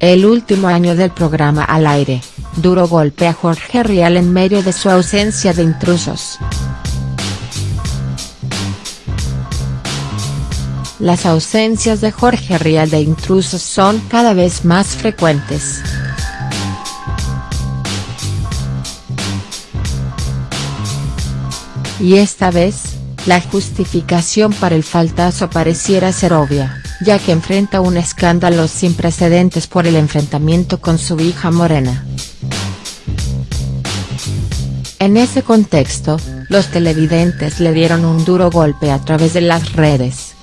el último año del programa al aire, duro golpe a Jorge Rial en medio de su ausencia de intrusos. Las ausencias de Jorge Rial de intrusos son cada vez más frecuentes. Y esta vez, la justificación para el faltazo pareciera ser obvia ya que enfrenta un escándalo sin precedentes por el enfrentamiento con su hija Morena. En ese contexto, los televidentes le dieron un duro golpe a través de las redes.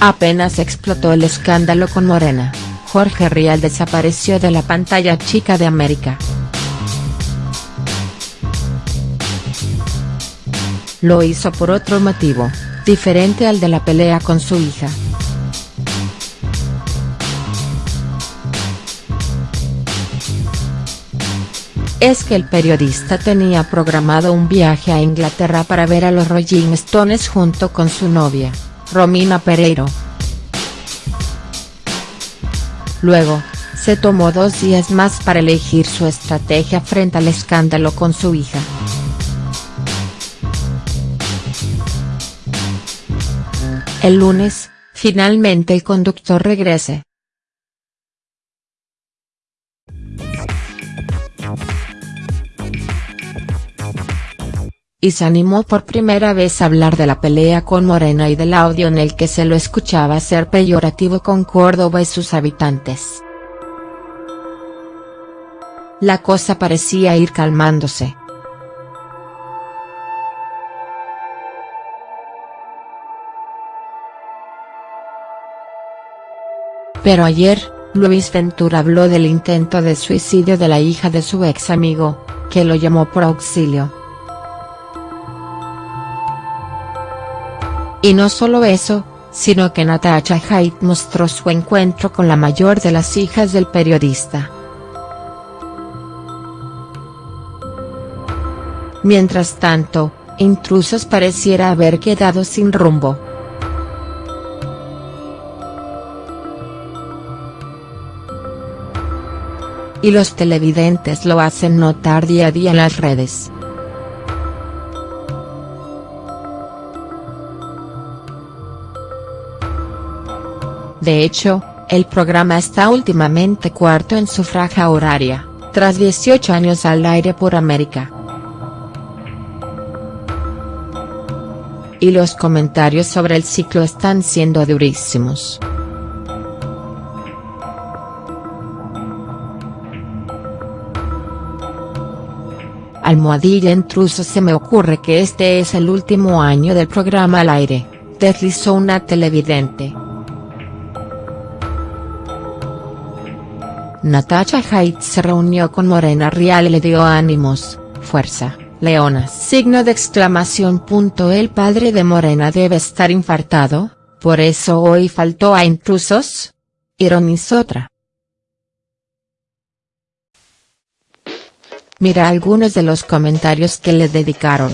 Apenas explotó el escándalo con Morena, Jorge Rial desapareció de la pantalla chica de América. Lo hizo por otro motivo, diferente al de la pelea con su hija. Es que el periodista tenía programado un viaje a Inglaterra para ver a los Rolling Stones junto con su novia, Romina Pereiro. Luego, se tomó dos días más para elegir su estrategia frente al escándalo con su hija. El lunes, finalmente el conductor regrese. Y se animó por primera vez a hablar de la pelea con Morena y del audio en el que se lo escuchaba ser peyorativo con Córdoba y sus habitantes. La cosa parecía ir calmándose. Pero ayer, Luis Ventura habló del intento de suicidio de la hija de su ex amigo, que lo llamó por auxilio. Y no solo eso, sino que Natasha Haidt mostró su encuentro con la mayor de las hijas del periodista. Mientras tanto, Intrusos pareciera haber quedado sin rumbo. Y los televidentes lo hacen notar día a día en las redes. De hecho, el programa está últimamente cuarto en su franja horaria, tras 18 años al aire por América. Y los comentarios sobre el ciclo están siendo durísimos. Almohadilla intruso se me ocurre que este es el último año del programa al aire, deslizó una televidente. Natasha Haidt se reunió con Morena Rial y le dio ánimos, fuerza, leonas. Signo de exclamación. El padre de Morena debe estar infartado, por eso hoy faltó a intrusos. Ironizó otra. Mira algunos de los comentarios que le dedicaron.